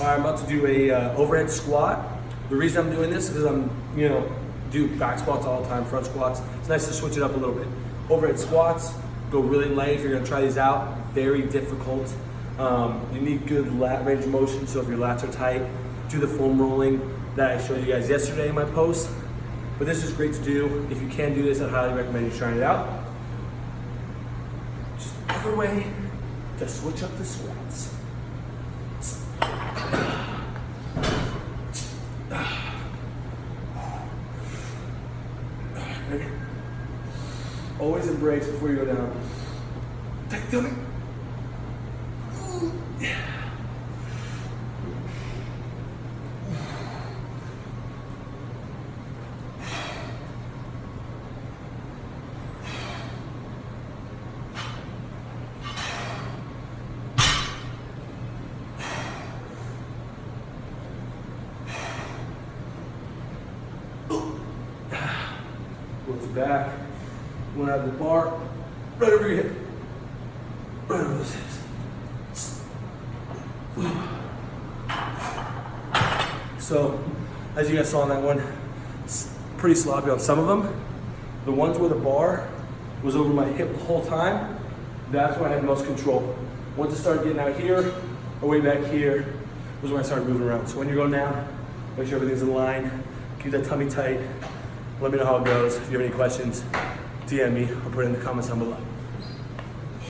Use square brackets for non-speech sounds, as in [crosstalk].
I'm about to do a uh, overhead squat. The reason I'm doing this is because I'm, you know, do back squats all the time, front squats. It's nice to switch it up a little bit. Overhead squats, go really light if you're gonna try these out. Very difficult. Um, you need good lat range of motion, so if your lats are tight, do the foam rolling that I showed you guys yesterday in my post. But this is great to do. If you can do this, I highly recommend you trying it out. Just another way to switch up the squats. [sighs] Always embrace before you go down. Take tummy. Goes back. One out of the bar. Right over your hip. Right over those hips. So, as you guys saw in that one, it's pretty sloppy on some of them. The ones where the bar was over my hip the whole time, that's where I had most control. Once it started getting out here, or way back here, was when I started moving around. So when you're going down, make sure everything's in line, keep that tummy tight. Let me know how it goes. If you have any questions, DM me or put it in the comments down below.